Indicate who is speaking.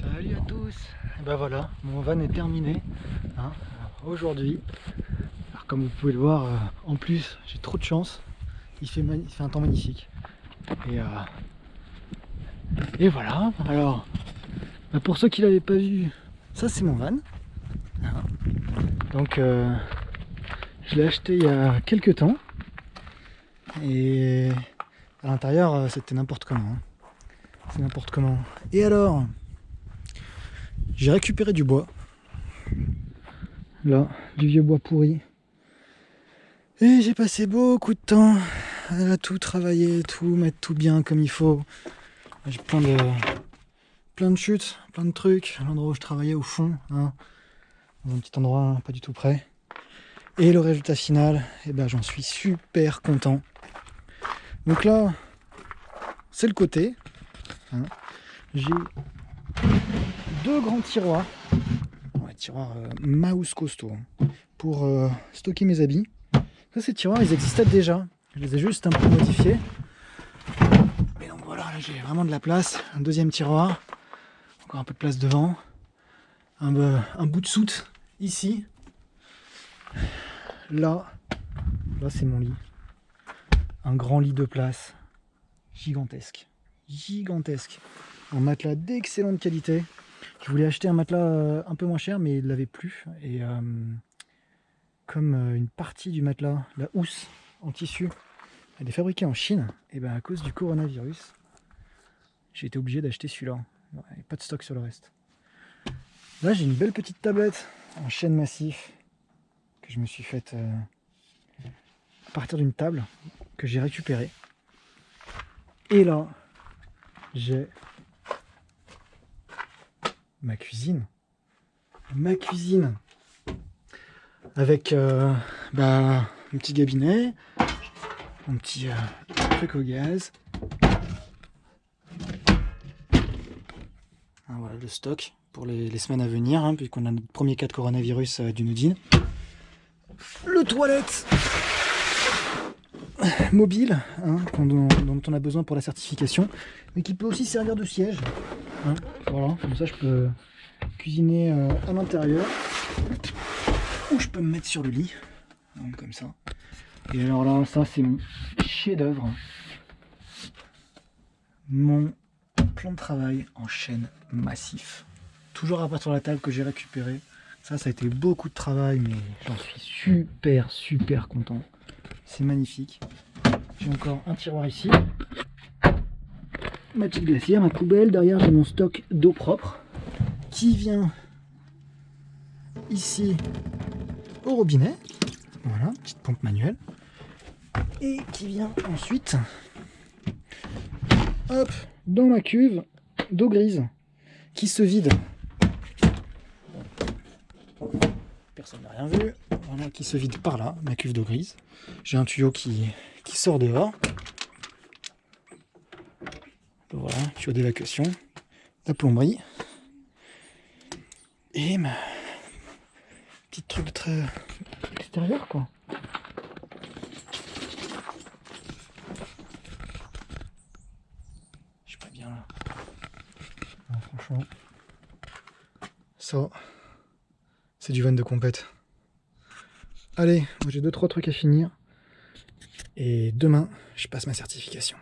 Speaker 1: Salut à tous Et ben voilà, mon van est terminé hein, aujourd'hui. Alors comme vous pouvez le voir, euh, en plus j'ai trop de chance. Il fait, un temps magnifique. Et, euh, voilà, alors bah, pour ceux qui l'avaient pas vu, ça c'est mon van. Hein. Donc euh, je l'ai acheté il y a quelques temps. Et à l'intérieur c'était n'importe comment. Hein. C'est n'importe comment. Et alors? J'ai récupéré du bois. Là, du vieux bois pourri. Et j'ai passé beaucoup de temps à tout travailler, tout mettre tout bien comme il faut. J'ai plein de plein de chutes, plein de trucs. L'endroit où je travaillais au fond, hein, dans un petit endroit pas du tout près. Et le résultat final, eh ben, j'en suis super content. Donc là, c'est le côté. Hein. J'ai deux grands tiroirs, tiroirs euh, mouse costaud, hein, pour euh, stocker mes habits. Ces tiroirs, ils existaient déjà. Je les ai juste un peu modifiés. Mais donc voilà, là j'ai vraiment de la place. Un deuxième tiroir, encore un peu de place devant. Un, un bout de soute ici. Là, là c'est mon lit. Un grand lit de place, gigantesque, gigantesque. Un matelas d'excellente qualité. Je voulais acheter un matelas euh, un peu moins cher, mais il ne l'avait plus. Et euh, comme euh, une partie du matelas, la housse en tissu, elle est fabriquée en Chine, et ben à cause du coronavirus, j'ai été obligé d'acheter celui-là. Pas de stock sur le reste. Là, j'ai une belle petite tablette en chêne massif que je me suis faite à partir d'une table que j'ai récupérée. Et là, j'ai ma cuisine. Ma cuisine. Avec euh, bah, un petit gabinet, un petit euh, truc au gaz. Ah, voilà le stock pour les, semaines à venir, hein, puisqu'on a notre premier cas de coronavirus euh, d'une Udine. Le toilette mobile, hein, dont, on a besoin pour la certification, mais qui peut aussi servir de siège. Hein, voilà, comme ça je peux cuisiner euh, à l'intérieur. Ou je peux me mettre sur le lit, comme ça. Et alors là, ça c'est mon chef d'œuvre. Mon plan de travail en chaîne massif. Toujours à partir de la table que j'ai récupéré. Ça, ça a été beaucoup de travail, mais j'en suis super, super content. C'est magnifique. J'ai encore un tiroir ici. Ma petite glacière, ma poubelle. Derrière, j'ai mon stock d'eau propre qui vient ici au robinet. Voilà, petite pompe manuelle. Et qui vient ensuite dans ma cuve d'eau grise qui se vide. Personne n'a rien vu. Voilà, qui se vide par là, ma cuve d'eau grise. J'ai un tuyau qui sort dehors. Voilà, tuyau d'évacuation. La plomberie. Et ma petite truc très extérieur quoi. Je suis pas bien là. franchement. Ça, c'est du van de compète. Allez, j'ai deux trois trucs à finir. Et demain, je passe ma certification.